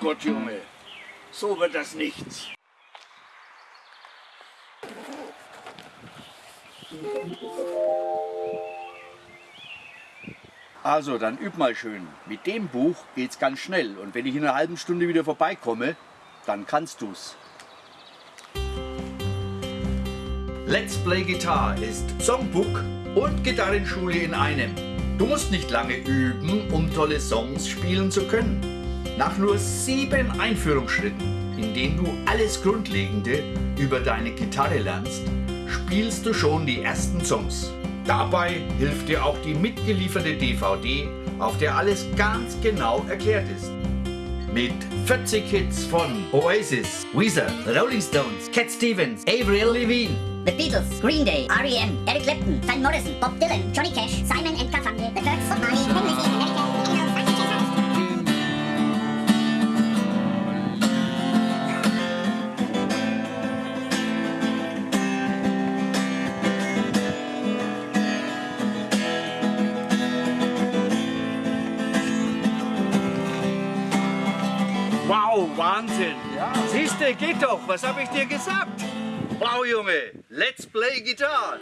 Gott, Junge, so wird das nichts. Also, dann üb mal schön. Mit dem Buch geht's ganz schnell und wenn ich in einer halben Stunde wieder vorbeikomme, dann kannst du's. Let's Play Guitar ist Songbook und Gitarrenschule in einem. Du musst nicht lange üben, um tolle Songs spielen zu können. Nach nur sieben Einführungsschritten, in denen du alles Grundlegende über deine Gitarre lernst, spielst du schon die ersten Songs. Dabei hilft dir auch die mitgelieferte DVD, auf der alles ganz genau erklärt ist. Mit 40 Hits von Oasis, Weezer, Rolling Stones, Cat Stevens, Avril Lavigne, The Beatles, Green Day, R.E.M., Eric Clapton, Van Morrison, Bob Dylan, Johnny Cash, Simon Wow, Wahnsinn! Siehste, geht doch, was habe ich dir gesagt? Wow, Junge, let's play Gitarre!